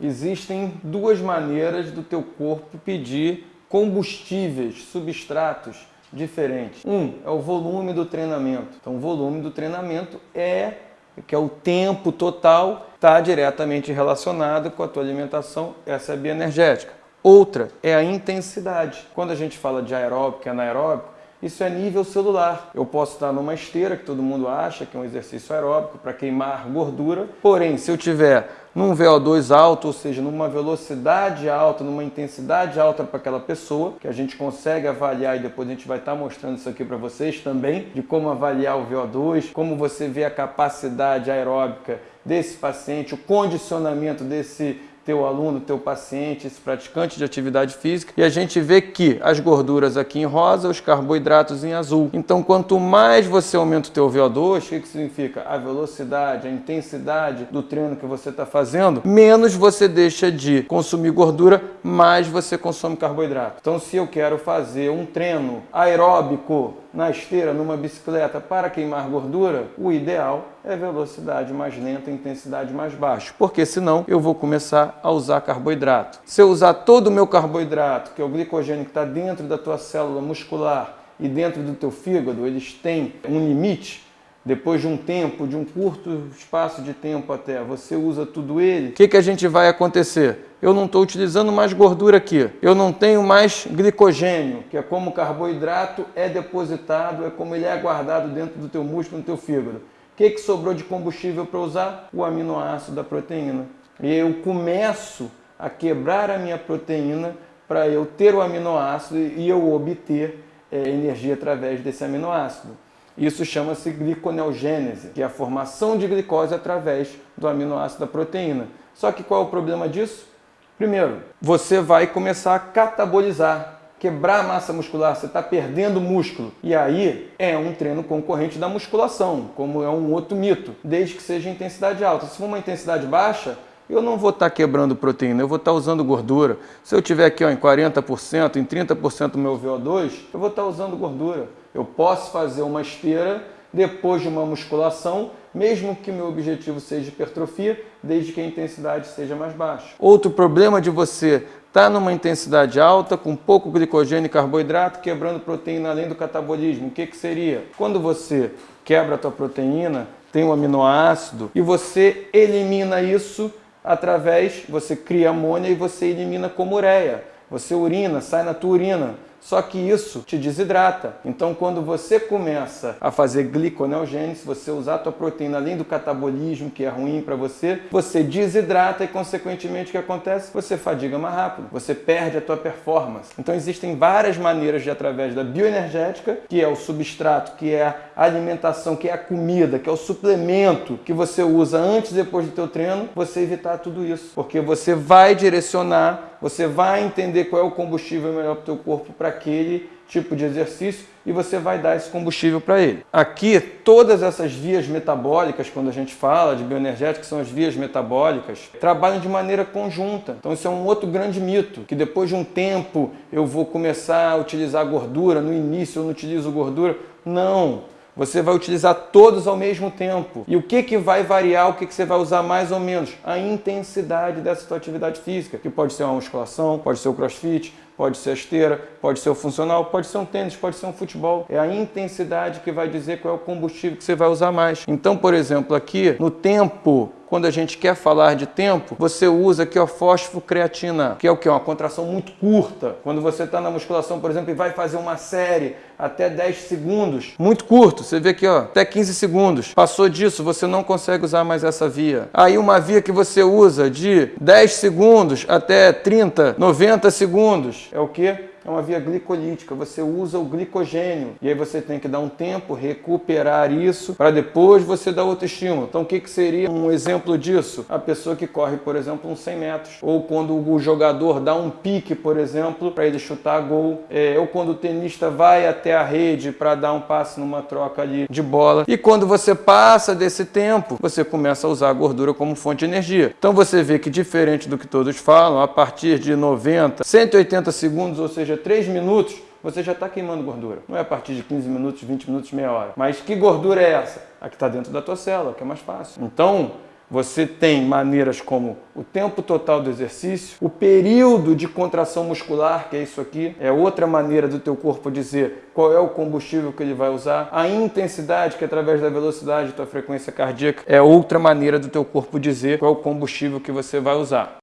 Existem duas maneiras do teu corpo pedir combustíveis, substratos diferentes. Um é o volume do treinamento. Então, o volume do treinamento é que é o tempo total, está diretamente relacionado com a tua alimentação, essa é bioenergética. Outra é a intensidade. Quando a gente fala de aeróbico e anaeróbico, isso é nível celular. Eu posso estar numa esteira, que todo mundo acha que é um exercício aeróbico para queimar gordura. Porém, se eu tiver num VO2 alto, ou seja, numa velocidade alta, numa intensidade alta para aquela pessoa, que a gente consegue avaliar e depois a gente vai estar mostrando isso aqui para vocês também, de como avaliar o VO2, como você vê a capacidade aeróbica desse paciente, o condicionamento desse teu aluno, teu paciente, esse praticante de atividade física, e a gente vê que as gorduras aqui em rosa, os carboidratos em azul. Então, quanto mais você aumenta o teu VO2, o que, que significa? A velocidade, a intensidade do treino que você está fazendo, menos você deixa de consumir gordura, mais você consome carboidrato. Então, se eu quero fazer um treino aeróbico na esteira, numa bicicleta, para queimar gordura, o ideal é velocidade mais lenta, intensidade mais baixa, porque senão eu vou começar a usar carboidrato. Se eu usar todo o meu carboidrato, que é o glicogênio que está dentro da tua célula muscular e dentro do teu fígado, eles têm um limite, depois de um tempo, de um curto espaço de tempo até, você usa tudo ele, o que, que a gente vai acontecer? Eu não estou utilizando mais gordura aqui, eu não tenho mais glicogênio, que é como o carboidrato é depositado, é como ele é guardado dentro do teu músculo, no teu fígado. O que, que sobrou de combustível para usar? O aminoácido da proteína. E eu começo a quebrar a minha proteína para eu ter o aminoácido e eu obter é, energia através desse aminoácido. Isso chama-se gliconeogênese, que é a formação de glicose através do aminoácido da proteína. Só que qual é o problema disso? Primeiro, você vai começar a catabolizar, quebrar a massa muscular, você está perdendo músculo. E aí é um treino concorrente da musculação, como é um outro mito, desde que seja intensidade alta. Se for uma intensidade baixa, eu não vou estar tá quebrando proteína, eu vou estar tá usando gordura. Se eu tiver aqui ó, em 40%, em 30% do meu VO2, eu vou estar tá usando gordura. Eu posso fazer uma esteira depois de uma musculação, mesmo que meu objetivo seja hipertrofia, desde que a intensidade seja mais baixa. Outro problema de você estar tá numa intensidade alta, com pouco glicogênio e carboidrato, quebrando proteína além do catabolismo. O que, que seria? Quando você quebra a tua proteína, tem um aminoácido, e você elimina isso através, você cria amônia e você elimina como ureia. Você urina, sai na tua urina. Só que isso te desidrata. Então, quando você começa a fazer gliconeogênese, você usar a tua proteína além do catabolismo, que é ruim para você, você desidrata e, consequentemente, o que acontece? Você fadiga mais rápido, você perde a tua performance. Então, existem várias maneiras de, através da bioenergética, que é o substrato, que é a alimentação, que é a comida, que é o suplemento que você usa antes e depois do teu treino, você evitar tudo isso. Porque você vai direcionar você vai entender qual é o combustível melhor para o teu corpo para aquele tipo de exercício e você vai dar esse combustível para ele. Aqui, todas essas vias metabólicas, quando a gente fala de bioenergética, são as vias metabólicas, trabalham de maneira conjunta. Então isso é um outro grande mito, que depois de um tempo eu vou começar a utilizar gordura, no início eu não utilizo gordura. Não! Você vai utilizar todos ao mesmo tempo. E o que, que vai variar, o que, que você vai usar mais ou menos? A intensidade dessa sua atividade física, que pode ser uma musculação, pode ser o crossfit, pode ser a esteira, pode ser o funcional, pode ser um tênis, pode ser um futebol. É a intensidade que vai dizer qual é o combustível que você vai usar mais. Então, por exemplo, aqui no tempo quando a gente quer falar de tempo, você usa aqui o fosfocreatina, que é o que? Uma contração muito curta. Quando você está na musculação, por exemplo, e vai fazer uma série até 10 segundos, muito curto, você vê aqui, ó, até 15 segundos. Passou disso, você não consegue usar mais essa via. Aí uma via que você usa de 10 segundos até 30, 90 segundos, é o que? É uma via glicolítica, você usa o glicogênio e aí você tem que dar um tempo, recuperar isso para depois você dar outro estímulo. Então o que, que seria um exemplo disso? A pessoa que corre, por exemplo, uns 100 metros ou quando o jogador dá um pique, por exemplo, para ele chutar gol, é, ou quando o tenista vai até a rede para dar um passe numa troca ali de bola. E quando você passa desse tempo, você começa a usar a gordura como fonte de energia. Então você vê que diferente do que todos falam, a partir de 90, 180 segundos, ou seja, seja, 3 minutos, você já está queimando gordura. Não é a partir de 15 minutos, 20 minutos, meia hora. Mas que gordura é essa? A que está dentro da tua célula, que é mais fácil. Então, Você tem maneiras como o tempo total do exercício, o período de contração muscular, que é isso aqui, é outra maneira do teu corpo dizer qual é o combustível que ele vai usar, a intensidade, que é através da velocidade da tua frequência cardíaca, é outra maneira do teu corpo dizer qual é o combustível que você vai usar.